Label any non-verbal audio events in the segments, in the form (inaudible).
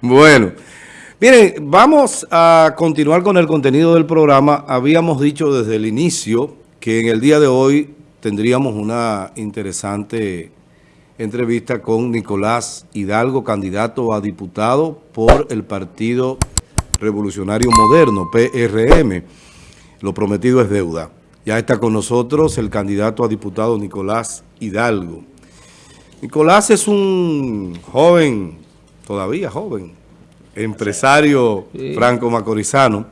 Bueno, miren, vamos a continuar con el contenido del programa. Habíamos dicho desde el inicio que en el día de hoy tendríamos una interesante entrevista con Nicolás Hidalgo, candidato a diputado por el Partido Revolucionario Moderno, PRM. Lo prometido es deuda. Ya está con nosotros el candidato a diputado Nicolás Hidalgo. Nicolás es un joven, todavía joven, empresario franco macorizano,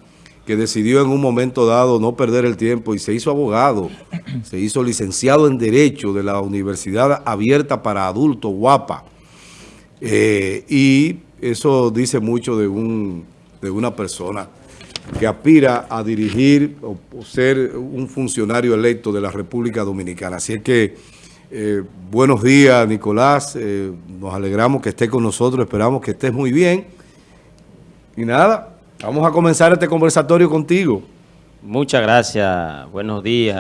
que decidió en un momento dado no perder el tiempo y se hizo abogado, (clears throat) se hizo licenciado en Derecho de la Universidad Abierta para Adultos, Guapa. Eh, y eso dice mucho de, un, de una persona que aspira a dirigir o, ser un funcionario electo de la República Dominicana. Así es que, eh, buenos días, Nicolás. Eh, nos alegramos que estés con nosotros. Esperamos que estés muy bien. Y nada, vamos a comenzar este conversatorio contigo. Muchas gracias. Buenos días,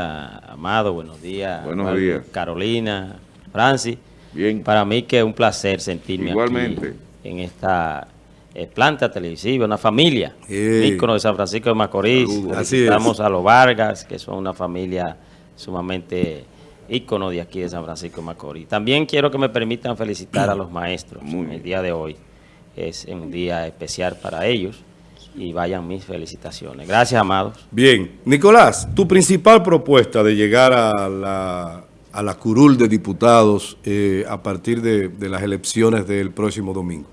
Amado. Buenos días. Buenos días. Carolina, Francis. Bien. Para mí que es un placer sentirme Igualmente. aquí en esta eh, planta televisiva, una familia, ícono de San Francisco de Macorís. Estamos a los Vargas, que son una familia sumamente ícono de aquí de San Francisco de Macorís. También quiero que me permitan felicitar a los maestros el día de hoy. Es un día especial para ellos y vayan mis felicitaciones. Gracias, amados. Bien. Nicolás, tu principal propuesta de llegar a la, a la curul de diputados eh, a partir de, de las elecciones del próximo domingo.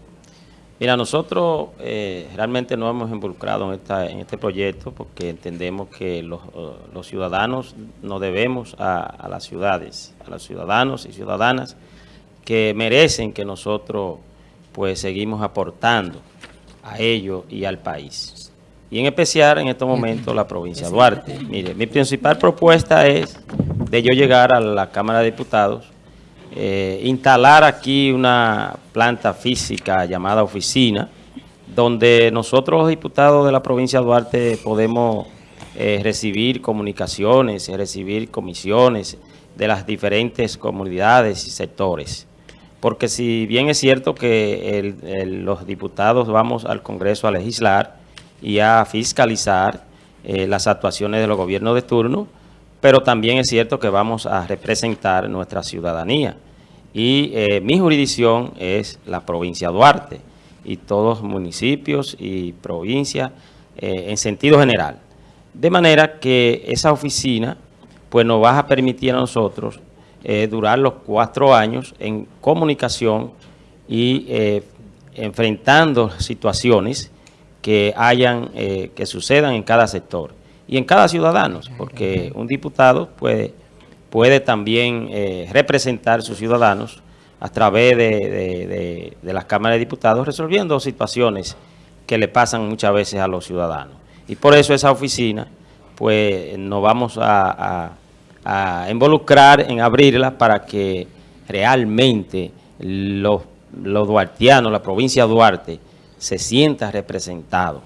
Mira, nosotros eh, realmente nos hemos involucrado en, esta, en este proyecto porque entendemos que los, los ciudadanos nos debemos a, a, las ciudades, a los ciudadanos y ciudadanas que merecen que nosotros pues seguimos aportando a ellos y al país. Y en especial en estos momentos la provincia de Duarte. Mire, mi principal propuesta es de yo llegar a la Cámara de Diputados eh, instalar aquí una planta física llamada oficina, donde nosotros los diputados de la provincia de Duarte podemos eh, recibir comunicaciones, recibir comisiones de las diferentes comunidades y sectores. Porque si bien es cierto que los diputados vamos al Congreso a legislar y a fiscalizar eh, las actuaciones de los gobiernos de turno, pero también es cierto que vamos a representar nuestra ciudadanía. Y eh, mi jurisdicción es la provincia Duarte y todos municipios y provincias eh, en sentido general. De manera que esa oficina pues nos va a permitir a nosotros eh, durar los cuatro años en comunicación y enfrentando situaciones que hayan, que sucedan en cada sector y en cada ciudadano, porque un diputado puede, puede también eh, representar a sus ciudadanos a través de, de, de, de, las cámaras de diputados resolviendo situaciones que le pasan muchas veces a los ciudadanos. Y por eso esa oficina, pues nos vamos a, a, a involucrar en abrirla para que realmente los, los duartianos, la provincia de Duarte, se sienta representado.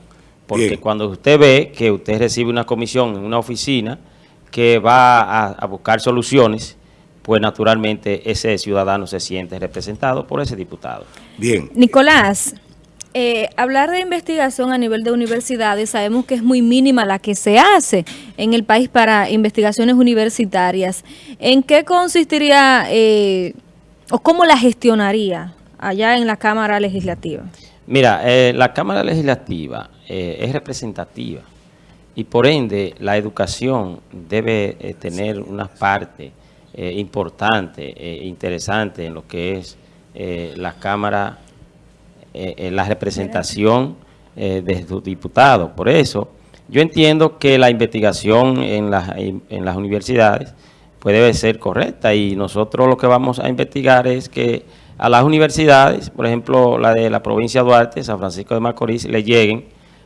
Porque Bien. cuando usted ve que usted recibe una comisión en una oficina que va a, a, buscar soluciones, pues naturalmente ese ciudadano se siente representado por ese diputado. Bien. Nicolás, eh, hablar de investigación a nivel de universidades, sabemos que es muy mínima la que se hace en el país para investigaciones universitarias. ¿En qué consistiría eh, o cómo la gestionaría allá en la Cámara Legislativa? Mira, eh, la Cámara Legislativa eh, es representativa y por ende la educación debe eh, tener una parte eh, importante e interesante en lo que es la Cámara, la representación de sus diputados. Por eso yo entiendo que la investigación en, la, en las universidades debe ser correcta y nosotros lo que vamos a investigar es que a las universidades, por ejemplo, la de la provincia de Duarte, San Francisco de Macorís, le lleguen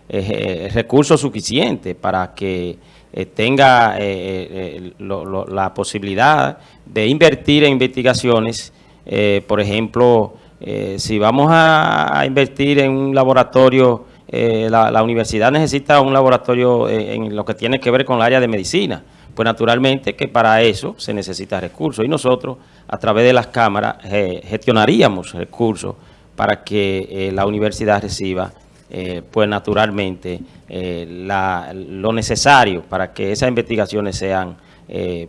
eh, recursos suficientes para que eh, tenga eh, eh la posibilidad de invertir en investigaciones, eh, por ejemplo, si vamos a, invertir en un laboratorio, la, la, universidad necesita un laboratorio en lo que tiene que ver con el área de medicina, pues naturalmente que para eso se necesita recursos y nosotros a través de las cámaras gestionaríamos recursos para que la universidad reciba pues naturalmente lo necesario para que esas investigaciones sean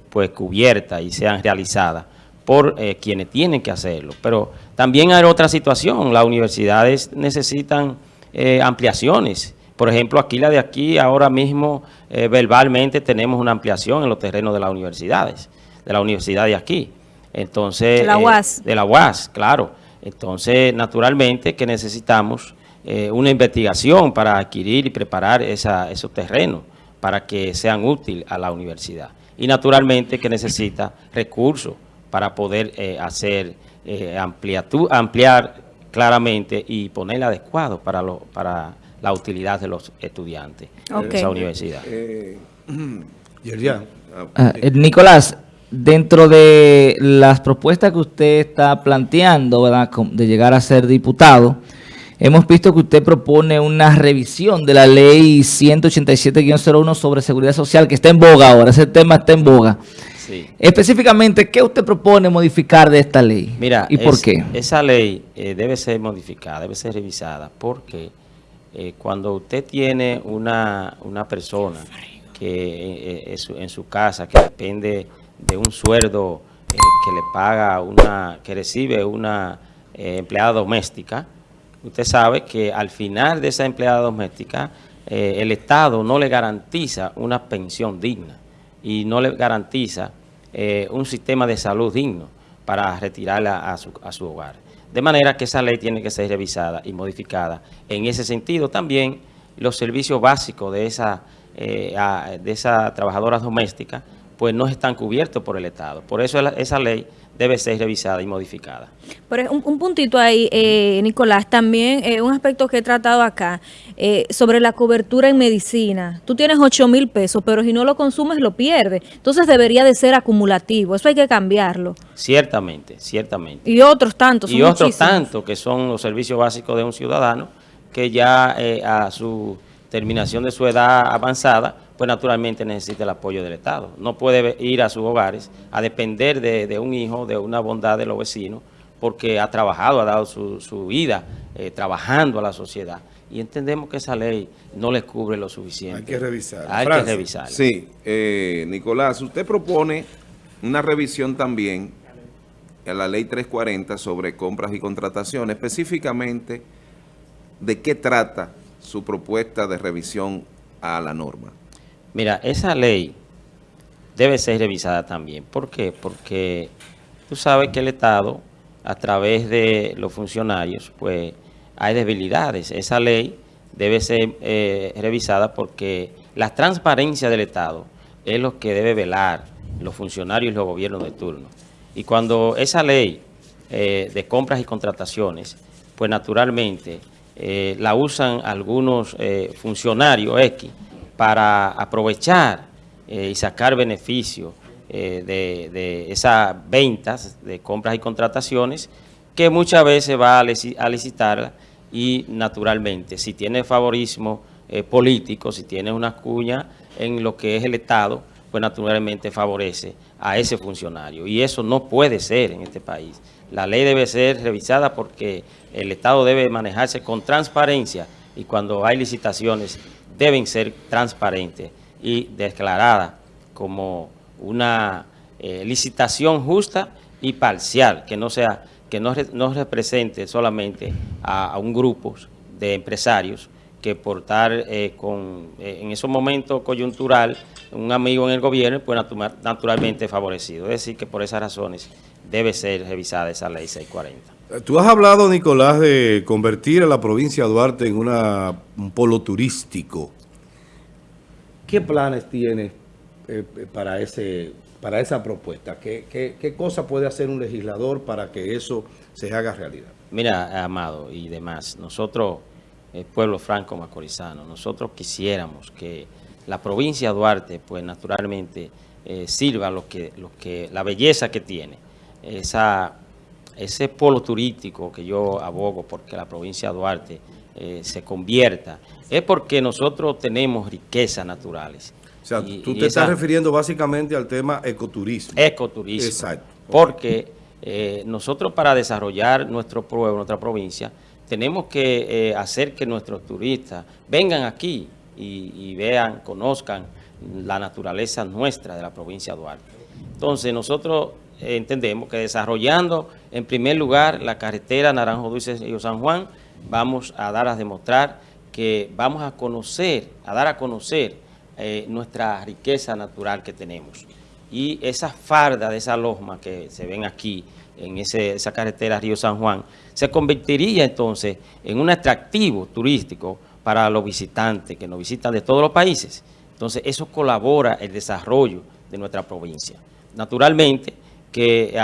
pues cubiertas y sean realizadas por quienes tienen que hacerlo. Pero también hay otra situación, las universidades necesitan ampliaciones por ejemplo, aquí la de aquí, ahora mismo, eh, verbalmente tenemos una ampliación en los terrenos de las universidades, de la universidad de aquí. Entonces, de la UAS. Eh, de la UAS, claro. Entonces, naturalmente que necesitamos eh, una investigación para adquirir y preparar esos terrenos para que sean útiles a la universidad. Y naturalmente que necesita recursos para poder hacer, ampliar claramente y poner adecuado para, lo, para la utilidad de los estudiantes de esa universidad. Eh, (clears throat) ah, eh, Nicolás, dentro de las propuestas que usted está planteando, ¿verdad? de llegar a ser diputado, hemos visto que usted propone una revisión de la ley 187-01 sobre seguridad social, que está en boga ahora, ese tema está en boga. Específicamente, ¿qué usted propone modificar de esta ley? Mira, ¿y por qué? Esa ley eh, debe ser modificada, debe ser revisada, porque eh, cuando usted tiene una, persona que eh, en su casa que depende de un sueldo eh, que le paga una, que recibe una empleada doméstica, usted sabe que al final de esa empleada doméstica el Estado no le garantiza una pensión digna y no le garantiza un sistema de salud digno para retirarla a su, a su hogar. De manera que esa ley tiene que ser revisada y modificada. En ese sentido también los servicios básicos de esa, eh, de esa trabajadora doméstica pues no están cubiertos por el Estado. Por eso esa ley debe ser revisada y modificada. Pero un, un puntito ahí, eh, Nicolás, también eh, un aspecto que he tratado acá, eh, sobre la cobertura en medicina. Tú tienes 8 mil pesos, pero si no lo consumes lo pierdes. Entonces debería de ser acumulativo, eso hay que cambiarlo. Ciertamente, ciertamente. Y otros tantos. Y otros tantos que son los servicios básicos de un ciudadano que ya a su terminación de su edad avanzada pues naturalmente necesita el apoyo del Estado. No puede ir a sus hogares a depender de, un hijo, de una bondad de los vecinos, porque ha trabajado, ha dado su, vida eh, trabajando a la sociedad. Y entendemos que esa ley no le cubre lo suficiente. Hay que revisar. Hay que revisar. Sí, eh, Nicolás, usted propone una revisión también a la ley 340 sobre compras y contrataciones, específicamente de qué trata su propuesta de revisión a la norma. Mira, esa ley debe ser revisada también. ¿Por qué? Porque tú sabes que el Estado, a través de los funcionarios, pues hay debilidades. Esa ley debe ser eh, revisada porque la transparencia del Estado es lo que debe velar los funcionarios y los gobiernos de turno. Y cuando esa ley eh, de compras y contrataciones, pues naturalmente eh, la usan algunos funcionarios X, para aprovechar eh, y sacar beneficio eh, de, esas ventas de compras y contrataciones que muchas veces va a, licitar y naturalmente si tiene favorismo eh, político, si tiene una cuña en lo que es el Estado, pues naturalmente favorece a ese funcionario y eso no puede ser en este país. La ley debe ser revisada porque el Estado debe manejarse con transparencia y cuando hay licitaciones deben ser transparentes y declaradas como una eh, licitación justa y parcial, que no sea que no, represente solamente a, un grupo de empresarios que por estar eh, con, eh, en esos momentos coyuntural un amigo en el gobierno, pues naturalmente favorecido. Es decir, que por esas razones debe ser revisada esa ley 640. Tú has hablado, Nicolás, de convertir a la provincia de Duarte en una, un polo turístico. ¿Qué planes tienes eh, eh, para, ese, para esa propuesta? ¿Qué, qué, cosa puede hacer un legislador para que eso se haga realidad? Mira, Amado y demás, nosotros, el pueblo franco macorizano, nosotros quisiéramos que la provincia de Duarte, pues naturalmente, eh, sirva lo que, lo que, la belleza que tiene, esa, ese polo turístico que yo abogo porque la provincia de Duarte se convierta es porque nosotros tenemos riquezas naturales. O sea, tú te estás refiriendo básicamente al tema ecoturismo. Ecoturismo. Exacto. Porque eh, nosotros para desarrollar nuestro pueblo, nuestra provincia, tenemos que eh, hacer que nuestros turistas vengan aquí y, y vean, conozcan la naturaleza nuestra de la provincia de Duarte. Entonces, nosotros entendemos que desarrollando en primer lugar la carretera Naranjo Dulce y San Juan, vamos a dar a demostrar que vamos a conocer, a dar a conocer eh, nuestra riqueza natural que tenemos. Y esa farda de esa losma que se ven aquí, en ese, esa carretera Río San Juan, se convertiría entonces en un atractivo turístico para los visitantes que nos visitan de todos los países. Entonces, eso colabora el desarrollo de nuestra provincia. Naturalmente, que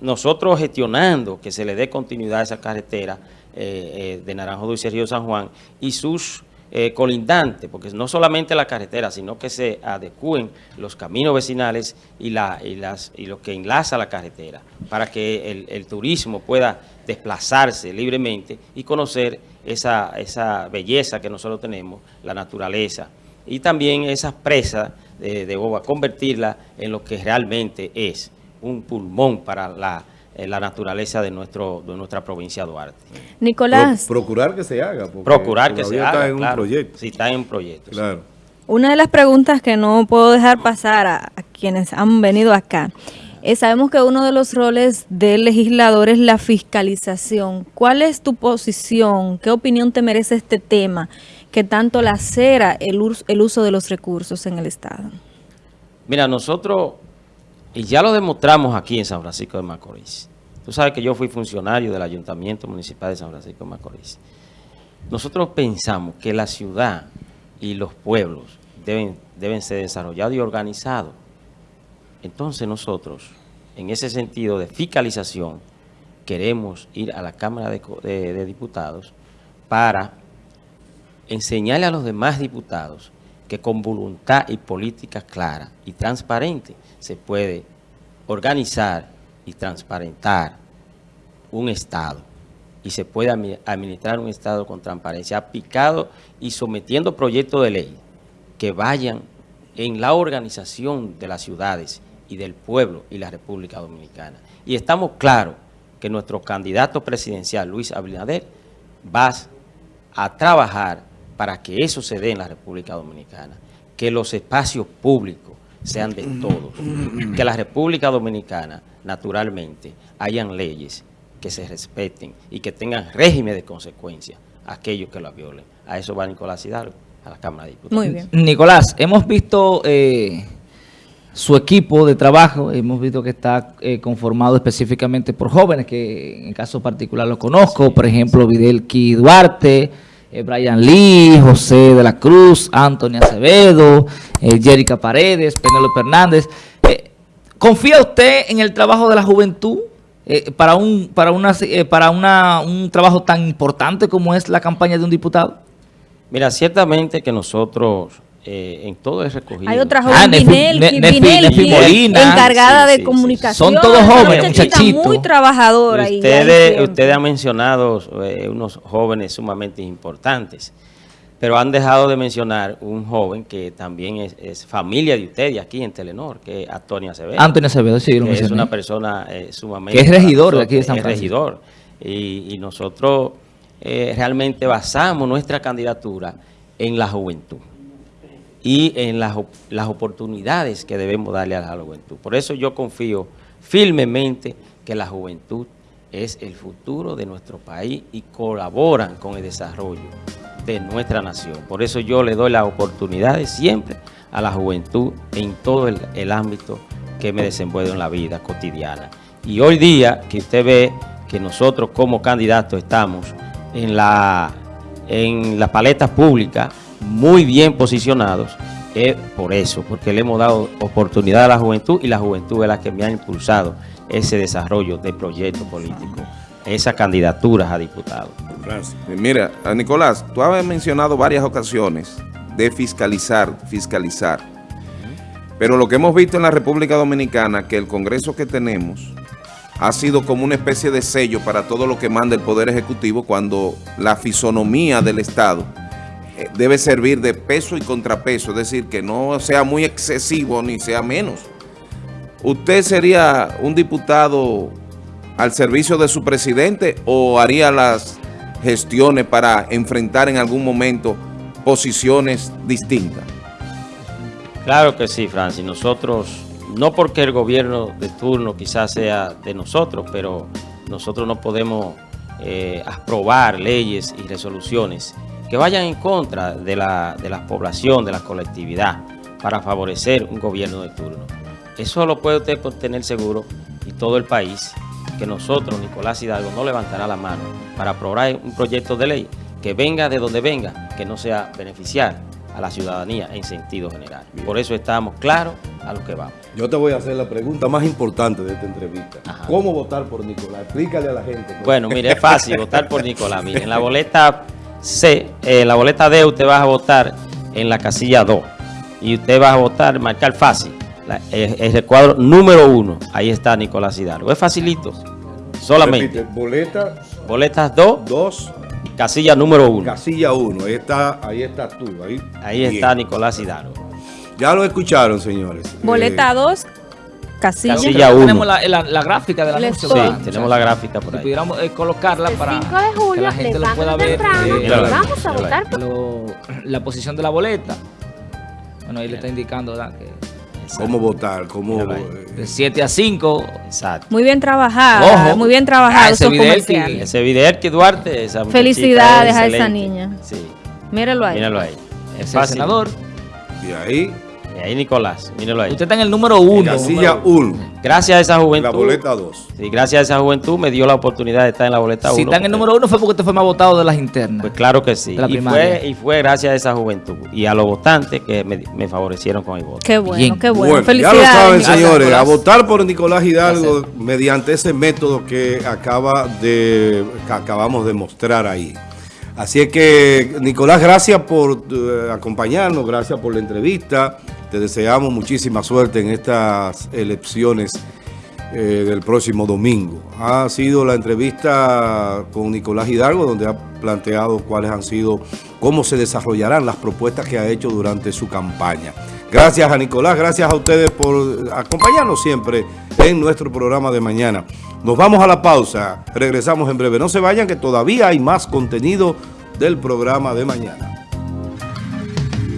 nosotros gestionando que se le dé continuidad a esa carretera eh, eh, de Naranjo Dulce Río San Juan y sus eh, colindantes, porque no solamente la carretera, sino que se adecúen los caminos vecinales y, la, y, las, y lo que enlaza la carretera, para que el, el turismo pueda desplazarse libremente y conocer esa, esa belleza que nosotros tenemos, la naturaleza, y también esas presas de, de boba, convertirla en lo que realmente es un pulmón para la, eh, la naturaleza de nuestro de nuestra provincia de Duarte. Nicolás. Pro, procurar que se haga. Procurar que se haga, está en claro, un proyecto. Si está en un proyecto. Claro. Sí. Una de las preguntas que no puedo dejar pasar a, a quienes han venido acá eh, sabemos que uno de los roles del legislador es la fiscalización. ¿Cuál es tu posición? ¿Qué opinión te merece este tema que tanto lacera el, el uso de los recursos en el Estado? Mira, nosotros, y ya lo demostramos aquí en San Francisco de Macorís, tú sabes que yo fui funcionario del Ayuntamiento Municipal de San Francisco de Macorís. Nosotros pensamos que la ciudad y los pueblos deben, deben ser desarrollados y organizados entonces nosotros, en ese sentido de fiscalización, queremos ir a la Cámara de, de, de, Diputados para enseñarle a los demás diputados que con voluntad y política clara y transparente se puede organizar y transparentar un Estado y se puede administrar un Estado con transparencia aplicado y sometiendo proyectos de ley que vayan en la organización de las ciudades y del pueblo y la República Dominicana. Y estamos claros que nuestro candidato presidencial, Luis Abinader, va a trabajar para que eso se dé en la República Dominicana, que los espacios públicos sean de todos, que la República Dominicana, naturalmente, hayan leyes que se respeten y que tengan régimen de consecuencias a aquellos que la violen. A eso va Nicolás Hidalgo, a la Cámara de Diputados. Muy bien. Nicolás, hemos visto... Eh su equipo de trabajo, hemos visto que está eh, conformado específicamente por jóvenes, que en el caso particular lo conozco, por ejemplo, Videlki Duarte, eh, Brian Lee, José de la Cruz, Antonio Acevedo, eh, Jerica Paredes, Penélope Hernández. ¿Confía usted en el trabajo de la juventud para, un, para, una, para una, un trabajo tan importante como es la campaña de un diputado? Mira, ciertamente que nosotros eh, en todo el recogido. Hay otra joven, ah, Vinelki, Molina, encargada sí, de sí, comunicación. Son todos jóvenes, muchachitos. muy trabajadora. Ustedes, ustedes han mencionado eh, unos jóvenes sumamente importantes, pero han dejado de mencionar un joven que también es, es familia de ustedes aquí en Telenor, que es Antonio Acevedo. Antonio Acevedo, sí, lo Es una persona eh, sumamente... Que es regidor de aquí de San Francisco. Es regidor. Y, y nosotros eh, realmente basamos nuestra candidatura en la juventud y en las, las oportunidades que debemos darle a la juventud. Por eso yo confío firmemente que la juventud es el futuro de nuestro país y colaboran con el desarrollo de nuestra nación. Por eso yo le doy las oportunidades siempre a la juventud en todo el, el ámbito que me desenvuelvo en la vida cotidiana. Y hoy día que usted ve que nosotros como candidatos estamos en la, en la paleta pública muy bien posicionados, es por eso, porque le hemos dado oportunidad a la juventud y la juventud es la que me ha impulsado ese desarrollo de proyectos políticos, esas candidaturas a diputados. Gracias. Mira, Nicolás, tú has mencionado varias ocasiones de fiscalizar, fiscalizar. Pero lo que hemos visto en la República Dominicana, que el Congreso que tenemos ha sido como una especie de sello para todo lo que manda el Poder Ejecutivo cuando la fisonomía del Estado eh, debe servir de peso y contrapeso, es decir, que no sea muy excesivo ni sea menos. ¿Usted sería un diputado al servicio de su presidente o haría las gestiones para enfrentar en algún momento posiciones distintas? Claro que sí, Francis. Nosotros, no porque el gobierno de turno quizás sea de nosotros, pero nosotros no podemos eh, aprobar leyes y resoluciones que vayan en contra de la, de la población, de la colectividad, para favorecer un gobierno de turno. Eso lo puede usted tener seguro y todo el país, que nosotros, Nicolás Hidalgo, no levantará la mano para aprobar un proyecto de ley que venga de donde venga, que no sea beneficiar a la ciudadanía en sentido general. Por eso estamos claros a lo que vamos. Yo te voy a hacer la pregunta más importante de esta entrevista. Ajá. ¿Cómo votar por Nicolás? Explícale a la gente. Bueno, mire, es fácil votar por Nicolás. Mire, en la boleta C, eh, en la boleta D, usted va a votar en la casilla 2. Y usted va a votar, marcar fácil. La- eh, el recuadro número 1. Ahí está Nicolás Hidalgo. Es facilito. Solamente. Repite, boleta Boletas 2, 2, casilla número 1. casilla 1. Ahí está, ahí estás tú. Ahí, Ahí está Nicolás Hidalgo. Ya lo escucharon, señores. Boleta Eh, 2, casilla. Casilla uno. Tenemos la, la- la gráfica Les anuncio. toca. Sí, ¿verdad? tenemos la gráfica por Si ahí. pudiéramos eh, colocarla El para 5 de que julio la gente lo pueda ver. temprano eh, ahí, vamos a votar lo- la posición de la boleta. Bueno, ahí le está indicando, ¿verdad? Que ¿Cómo votar? ¿Cómo, eh, de 7 a 5. Exacto. Muy bien trabajado, Ojo. muy bien Ah, trabajado ese video que- comerciales. Ese Videlki Duarte, esa Felicidades es a esa niña. Sí, Míralo ahí. míralo ahí. Es el senador. y ahí, ahí Nicolás, míralo ahí. Usted está en el número 1. casilla 1, Gracias a esa la juventud. boleta 2. Sí, gracias a esa juventud me dio la oportunidad de estar en la boleta 1. Si está en el número 1 fue porque usted fue más votado de las internas. Pues claro que sí. La Y fue, y fue gracias a esa juventud y a los votantes que me, me favorecieron con el voto. Qué bueno, Bien. qué bueno. Bueno, ya Felicidades. lo saben, señores, a votar por Nicolás Hidalgo mediante ese método que acaba de que acabamos de mostrar ahí. Así es que, Nicolás, gracias por eh, acompañarnos, gracias por la entrevista. Te deseamos muchísima suerte en estas elecciones eh, del próximo domingo. Ha sido la entrevista con Nicolás Hidalgo, donde ha planteado cuáles han sido, cómo se desarrollarán las propuestas que ha hecho durante su campaña. Gracias a Nicolás, gracias a ustedes por acompañarnos siempre en nuestro programa de mañana. Nos vamos a la pausa, regresamos en breve. No se vayan que todavía hay más contenido del programa de mañana.